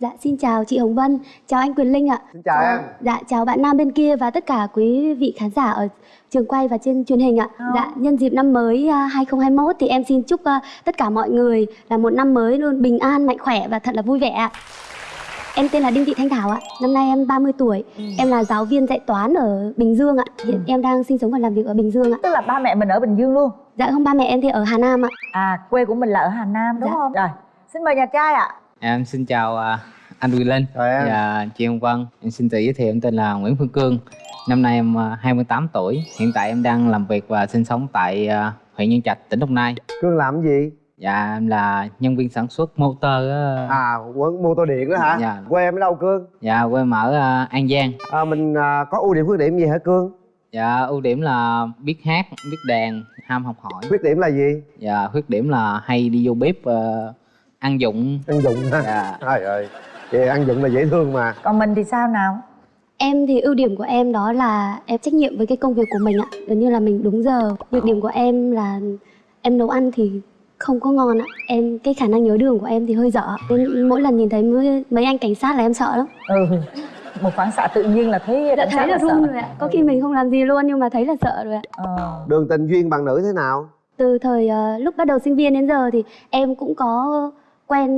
Dạ xin chào chị Hồng Vân, chào anh Quyền Linh ạ. Xin chào em. Dạ chào bạn nam bên kia và tất cả quý vị khán giả ở trường quay và trên truyền hình ạ. Ờ. Dạ nhân dịp năm mới à, 2021 thì em xin chúc à, tất cả mọi người là một năm mới luôn bình an, mạnh khỏe và thật là vui vẻ ạ. Em tên là Đinh Thị Thanh Thảo ạ. Năm nay em 30 tuổi. Em là giáo viên dạy toán ở Bình Dương ạ. Hiện em đang sinh sống và làm việc ở Bình Dương ạ. tức là ba mẹ mình ở bình dương luôn Dạ không ba mẹ em thì ở Hà Nam ạ. à quê của mình là ở hà nam đúng Dạ. không rồi xin mời nhà trai ạ Em xin chào à, anh Quyền Linh và chị Hồng Vân. Em xin tự giới thiệu em tên là Nguyễn Phương Cương. Năm nay em à, 28 tuổi. Hiện tại em đang làm việc và sinh sống tại à, huyện Nhân Trạch, tỉnh Đồng Nai. Cương làm gì? Dạ em là nhân viên sản xuất motor á. À, quán mô tô điện đó hả? Dạ. Quê em ở đâu Cương? Dạ quê em ở à, An Giang. À, mình à, có ưu điểm khuyết điểm gì hả Cương? Dạ ưu điểm là biết hát, biết đàn, ham học hỏi. Khuyết điểm là gì? Dạ khuyết điểm là hay đi vô bếp à, ăn dụng. Ăn dụng ha. Dạ. Trời ơi. Vậy ăn dụng là dễ thương mà. còn mình thì sao nào Em thì ưu điểm của em đó là em trách nhiệm với cái công việc của mình ạ. Gần như là mình đúng giờ. Nhược điểm của em là em nấu ăn thì không có ngon ạ. Em cái khả năng nhớ đường của em thì hơi dở. Nên mỗi lần nhìn thấy mấy, mấy anh cảnh sát là em sợ lắm. ừ một phản xạ tự nhiên là thấy Đã thấy là sợ. run rồi ạ. Có khi mình không làm gì luôn nhưng mà thấy là sợ rồi ạ. ờ. Đường tình duyên bạn nữ thế nào? Từ thời ờ, lúc bắt đầu sinh viên đến giờ thì em cũng có quen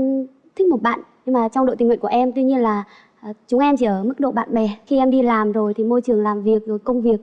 thích một bạn nhưng mà trong đội tình nguyện của em tuy nhiên là ờ, chúng em chỉ ở mức độ bạn bè. Khi em đi làm rồi thì môi trường làm việc rồi công việc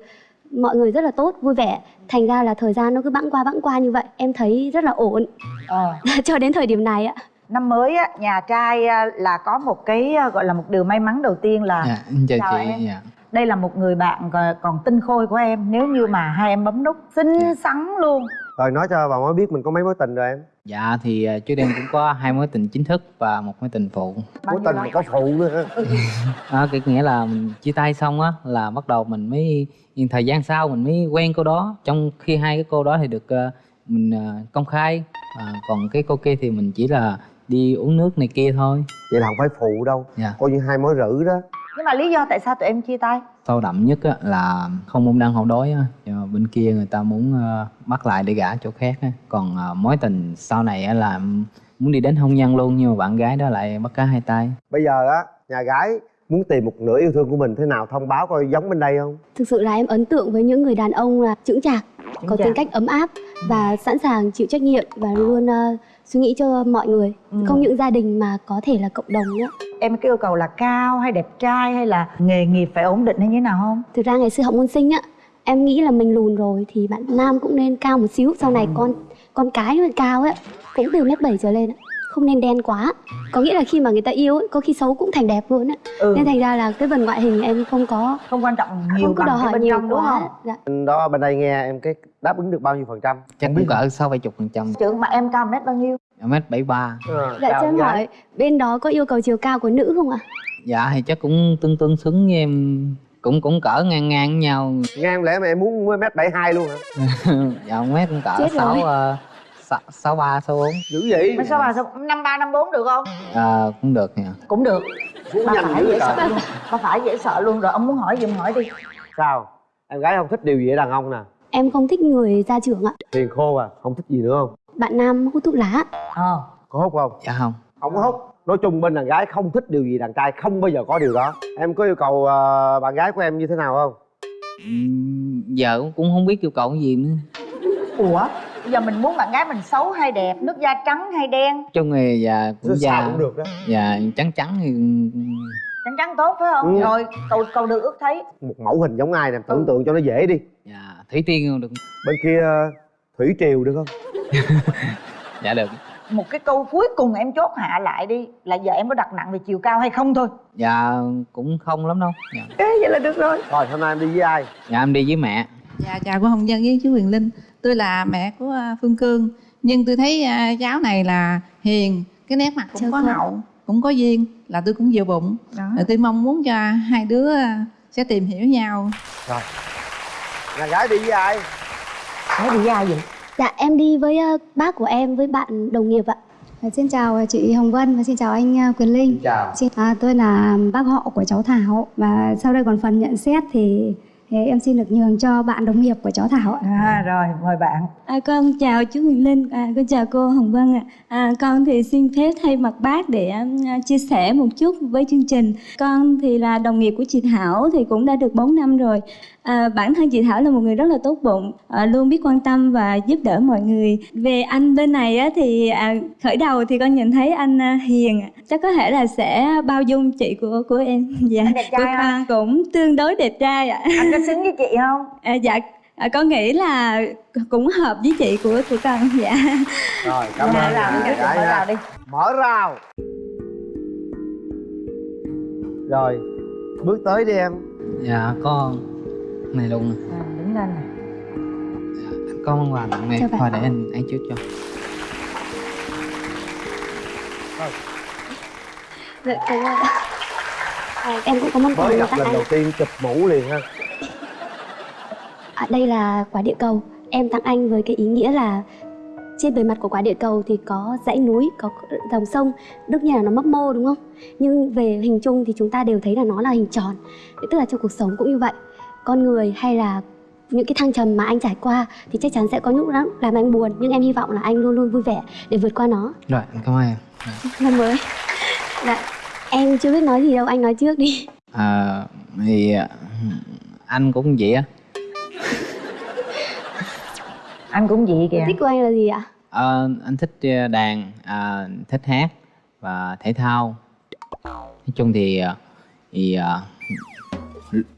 mọi người rất là tốt, vui vẻ. Thành ra là thời gian nó cứ bẵng qua bẵng qua như vậy, em thấy rất là ổn ờ. cho đến thời điểm này ạ. năm mới á nhà trai á, là có một cái á, gọi là một điều may mắn đầu tiên là Dạ chào, Chào chị. em. Dạ. đây là một người bạn còn- còn tinh khôi của em nếu như mà hai em bấm nút xinh Dạ. xắn luôn Rồi nói cho bà mới biết mình có mấy mối tình rồi em. Dạ thì trước đây em cũng có hai mối tình chính thức và một mối tình phụ. Mối tình mà có phụ nữa ha. À, cái nghĩa là mình chia tay xong á là bắt đầu mình mới thời gian sau mình mới quen cô đó trong khi hai cái cô đó thì được ờ, mình ờ, công khai à, còn cái cô kia thì mình chỉ là đi uống nước này kia thôi Vậy là không phải phụ đâu. dạ Coi như hai mối rữ đó. Nhưng mà lý do tại sao tụi em chia tay sâu đậm nhất á, là không môn đăng hậu đối á bên kia người ta muốn ờ, bắt lại để gả chỗ khác á. còn ờ, mối tình sau này á là muốn đi đến hôn nhân luôn nhưng mà bạn gái đó lại bắt cá hai tay Bây giờ á, nhà gái muốn tìm một nửa yêu thương của mình thế nào thông báo coi giống bên đây không? Thực sự là em ấn tượng với những người đàn ông là chững chạc, có chạc. tính cách ấm áp và sẵn sàng chịu trách nhiệm và luôn ờ, suy nghĩ cho mọi người. Ừ. Không những gia đình mà có thể là cộng đồng nữa. Em cái yêu cầu là cao hay đẹp trai hay là nghề nghiệp phải ổn định hay như thế nào không Thực ra ngày xưa học môn sinh á, em nghĩ là mình lùn rồi thì bạn nam cũng nên cao một xíu. Sau này con con cái nó cao ấy cũng từ mét bảy trở lên ạ. Không nên đen quá. Có nghĩa là khi mà người ta yêu ấy, có khi xấu cũng thành đẹp luôn á. ừ. Nên thành ra là cái phần ngoại hình em không có không quan trọng nhiều không có bằng đòi cái hỏi bên nhiều trong đúng quá. không Dạ. Đó bên đây nghe em cái đáp ứng được bao nhiêu phần trăm? chắc cũng cỡ sáu bảy chục phần trăm trưởng mà em cao mét bao nhiêu mét bảy ba Dạ cho em hỏi bên đó có yêu cầu chiều cao của nữ không ạ? dạ thì chắc cũng tương tương xứng với em cũng cũng cỡ ngang ngang với nhau Ngang lẽ mà em muốn mét bảy hai luôn hả? dạ mét cũng cỡ sáu ờ, sáu sáu ba sáu bốn Dữ vậy? mấy số ba số năm ba năm bốn được không à, cũng được nha cũng được ba nhanh phải dễ sợ luôn ba phải dễ sợ luôn rồi ông muốn hỏi gì ông hỏi đi Sao? Em gái không thích điều gì ở đàn ông nè? Em không thích người gia trưởng ạ. Hiền khô à, không thích gì nữa không? Bạn nam hút thuốc lá. ờ. Có hút không? dạ không. Không có hút. Nói chung bên đàn gái không thích điều gì đàn trai không bao giờ có điều đó. Em có yêu cầu ờ, bạn gái của em như thế nào không? Ừm, giờ cũng- cũng không biết yêu cầu cái gì nữa. Ủa? Bây giờ mình muốn bạn gái mình xấu hay đẹp nước da trắng hay đen? Chung thì dạ cũng Sao da cũng được đó. dạ trắng trắng thì trắng trắng tốt phải không? Ừ. rồi cầu cầu được ước thấy. Một mẫu hình giống ai nè, tưởng tượng cho nó dễ đi. Dạ thủy tiên không được. Bên kia ờ, Thủy Triều được không? dạ được. Một cái câu cuối cùng em chốt hạ lại đi là giờ em có đặt nặng về chiều cao hay không thôi? Dạ cũng không lắm đâu. Dạ, Ê, vậy là được rồi. Rồi hôm nay em đi với ai? dạ em đi với mẹ. Dạ chào cô Hồng Dân với chú Quyền Linh. Tôi là mẹ của à, Phương Cương. Nhưng tôi thấy à, cháu này là hiền Cái nét mặt cũng có hậu. Cũng có duyên Là tôi cũng vừa bụng. Đó. Rồi tôi mong muốn cho hai đứa à, sẽ tìm hiểu nhau. Nhà gái đi với ai? nói đi ra vậy Dạ em đi với ờ, bác của em với bạn đồng nghiệp ạ. Và Xin chào chị Hồng Vân và xin chào anh à, Quyền Linh. Chào Xin- À, tôi là bác họ của cháu Thảo và sau đây còn phần nhận xét thì Thế em xin được nhường cho bạn đồng nghiệp của cháu Thảo ạ. à rồi mời bạn À, con chào chú Huyền Linh, à, con chào cô Hồng Vân ạ. À, con thì xin phép thay mặt bác để à, chia sẻ một chút với chương trình. Con thì là đồng nghiệp của chị Thảo thì cũng đã được 4 năm rồi. À, bản thân chị Thảo là một người rất là tốt bụng, à, luôn biết quan tâm và giúp đỡ mọi người. Về anh bên này á, thì à, khởi đầu thì con nhìn thấy anh à, hiền, ạ. chắc có thể là sẽ bao dung chị của của em. Dạ, Anh đẹp trai của không? con cũng tương đối đẹp trai ạ. anh có xứng với chị không À, dạ, à, con nghĩ là cũng hợp với chị của của con. Dạ. rồi cảm mở ơn rào đi mở rào ha đi mở rào rồi bước tới đi em dạ có này luôn nè. à, đứng lên nè. Dạ, anh có món quà tặng em thôi để anh ăn trước cho. Dạ, cảm ơn ạ. à, em cũng có món quà mới gặp lần anh đầu tiên chụp mũ liền ha à, đây là quả địa cầu. Em tặng anh với cái ý nghĩa là trên bề mặt của quả địa cầu thì có dãy núi có dòng sông. Đương nhiên là nó mấp mô đúng không? Nhưng về hình chung thì chúng ta đều thấy là nó là hình tròn. Tức là trong cuộc sống cũng như vậy con người hay là những cái thăng trầm mà anh trải qua thì chắc chắn sẽ có những lúc làm anh buồn. Nhưng em hy vọng là anh luôn luôn vui vẻ để vượt qua nó. Rồi cảm ơn em. Năm mới. Dạ em chưa biết nói gì đâu anh nói trước đi. À, thì à, anh cũng vậy á. Anh cũng vậy kìa. Thích của anh là gì ạ? Ờ, anh thích ờ, đàn à, thích hát và thể thao. Nói chung thì ờ, thì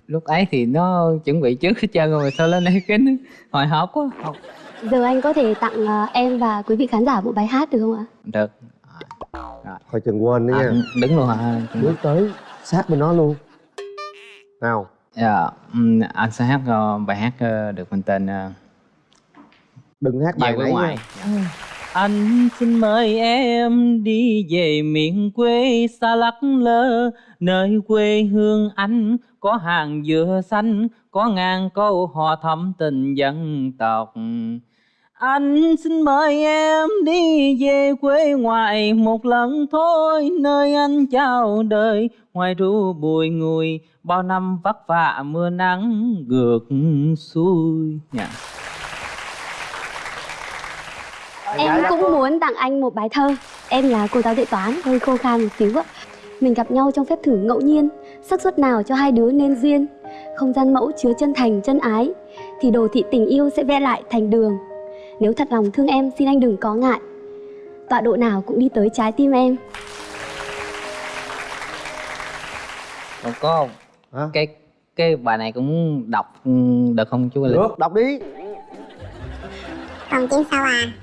lúc ấy thì nó chuẩn bị trước hết trơn rồi sao lên đây kính hồi hộp quá. Học- giờ anh có thể tặng ờ, em và quý vị khán giả một bài hát được không ạ? Được. Thôi chừng quên nữa à, nha. đứng luôn hả? Bước tới sát bên nó luôn. Nào. Dạ ừm, anh sẽ hát ờ, bài hát ờ, được mình tên uh, đừng hát bài nãy ngoại nha. ừ. Anh xin mời em đi về miền quê xa lắc lơ Nơi quê hương anh có hàng dừa xanh Có ngàn câu hò thắm tình dân tộc. Anh xin mời em đi về quê ngoại một lần thôi Nơi anh chào đời ngoài ru bùi ngùi Bao năm vất vả mưa nắng ngược xuôi. Dạ. Em cũng muốn tặng anh một bài thơ. Em là cô giáo dạy toán, hơi khô khan một xíu ạ. Mình gặp nhau trong phép thử ngẫu nhiên xác suất nào cho hai đứa nên duyên. Không gian mẫu chứa chân thành, chân ái Thì đồ thị tình yêu sẽ vẽ lại thành đường. Nếu thật lòng thương em xin anh đừng có ngại. Tọa độ nào cũng đi tới trái tim em. Còn có Hả? cái cái bài này cũng đọc ừ, được không chú Linh? được đọc đi. Còn chín sao à?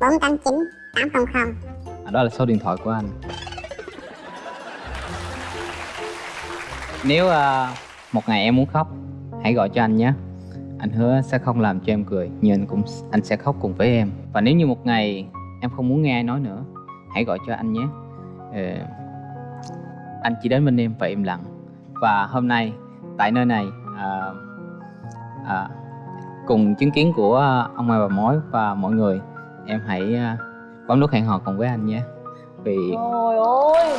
489 800 À, đó là số điện thoại của anh. Nếu uh, một ngày em muốn khóc, hãy gọi cho anh nhé. Anh hứa sẽ không làm cho em cười, nhưng anh cũng anh sẽ khóc cùng với em. Và nếu như một ngày em không muốn nghe ai nói nữa, hãy gọi cho anh nhé. Uh, anh chỉ đến bên em và im lặng. Và hôm nay tại nơi này uh, uh, cùng chứng kiến của ông mai bà mối và mọi người, em hãy uh, bấm nút hẹn hò cùng với anh nhé. Vì Trời ơi.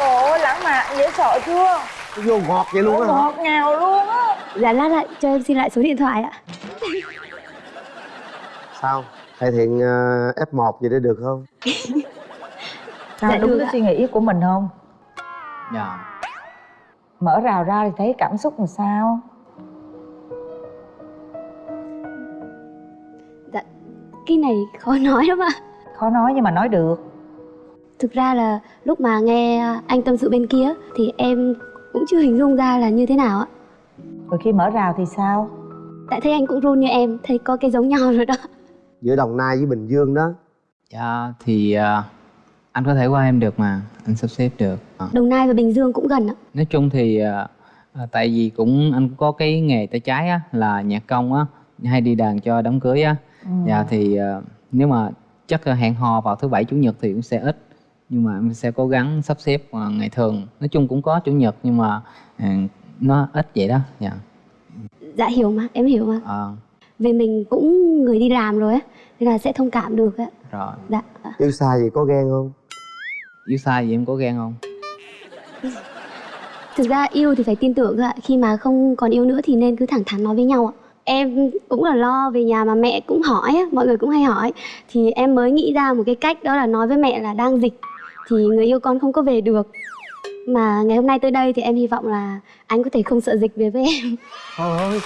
Ôi lãng mạn dễ sợ chưa? Nó vô ngọt vậy luôn á hả? Ngọt ngào luôn á. Dạ lát lại cho em xin lại số điện thoại ạ. Sao? Thầy thiện uh, f 1 vậy để được không? Sao Dạ, đúng cái suy nghĩ của mình không? Dạ, Mở rào ra thì thấy cảm xúc làm sao? Dạ cái này khó nói lắm ạ. Khó nói nhưng mà nói được Thực ra là lúc mà nghe anh tâm sự bên kia thì em cũng chưa hình dung ra là như thế nào ạ. Rồi khi mở rào thì sao Tại thấy anh cũng run như em, thấy có cái giống nhau rồi đó. giữa đồng nai với bình dương đó dạ thì à, anh có thể qua em được mà, anh sắp xếp được. À, Đồng Nai và Bình Dương cũng gần ạ. nói chung thì à, tại vì cũng anh cũng có cái nghề tay trái á là nhạc công á, hay đi đàn cho đám cưới á. ừ. Dạ thì nếu mà chắc hẹn hò vào thứ bảy chủ nhật thì cũng sẽ ít nhưng mà em sẽ cố gắng sắp xếp à, ngày thường. Nói chung cũng có chủ nhật nhưng mà à, nó ít vậy đó. Dạ. Dạ hiểu mà, em hiểu mà. à, Vì mình cũng người đi làm rồi á, nên là sẽ thông cảm được á. rồi. Dạ. yêu xa gì có ghen không? Yêu sai gì em có ghen không? Thực ra yêu thì phải tin tưởng ạ. Khi mà không còn yêu nữa thì nên cứ thẳng thắn nói với nhau ạ. Em cũng là lo về nhà mà mẹ cũng hỏi á, mọi người cũng hay hỏi. Thì em mới nghĩ ra một cái cách đó là nói với mẹ là đang dịch thì người yêu con không có về được. Mà ngày hôm nay tới đây thì em hy vọng là anh có thể không sợ dịch về với em. Thôi ơi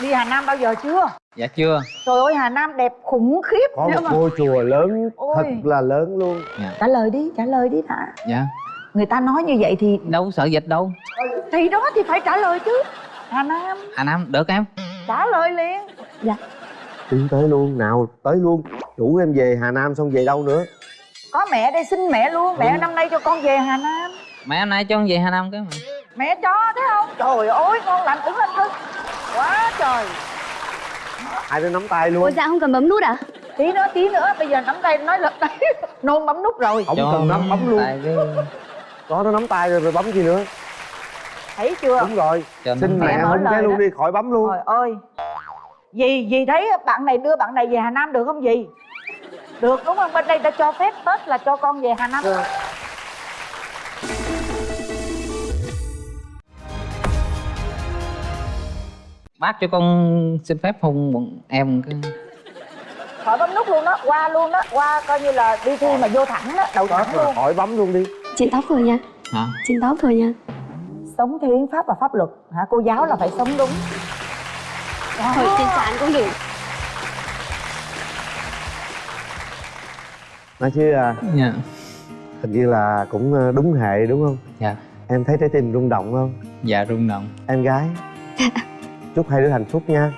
đi hà nam bao giờ chưa? Dạ chưa. Trời ơi hà nam đẹp khủng khiếp có một mà- ngôi chùa lớn Ôi. thật là lớn luôn. Trả lời đi trả lời đi đã dạ. Người ta nói như vậy thì đâu sợ dịch đâu. Thì đó thì phải trả lời chứ. Hà nam. Hà nam được em. Trả lời liền. Tiến tới luôn nào tới luôn chủ em về hà nam xong về đâu nữa? Có mẹ đây xin mẹ luôn. Mẹ năm nay cho con về hà nam. Mẹ hôm nay cho con về hà nam cái mà. Mẹ cho thấy không? Trời ơi con lạnh ứng lên thân. Quá trời. Hai đứa nắm tay luôn. Ôi dạ không cần bấm nút à? Tí nữa tí nữa. Bây giờ nắm tay nói lật tay nôn bấm nút rồi. Không cần nắm bấm luôn. Có nó nắm tay rồi rồi bấm gì nữa? Thấy chưa? Đúng rồi. Cho xin mẹ Mẹ mở hôn lời cái luôn đó. đi khỏi bấm luôn. Trời ơi. Dì dì thấy bạn này đưa bạn này về hà nam được không dì được đúng không? Bên đây đã cho phép tết là cho con về hà nam. Bác cho con xin phép hôn bọn em cái khỏi bấm nút luôn đó qua luôn đó qua coi như là đi thi mà vô thẳng đó đậu thẳng rồi luôn. khỏi bấm luôn đi. Trên tóc thôi nha. Hả? Trên tóc thôi nha. Sống theo hiến pháp và pháp luật. Hả cô giáo là phải sống đúng. Thôi trên trán cũng được nói chứ à, dạ. hình như là cũng à, đúng hệ đúng không? Dạ. Em thấy trái tim rung động không? Dạ rung động. Em gái. Chúc hai đứa hạnh phúc nha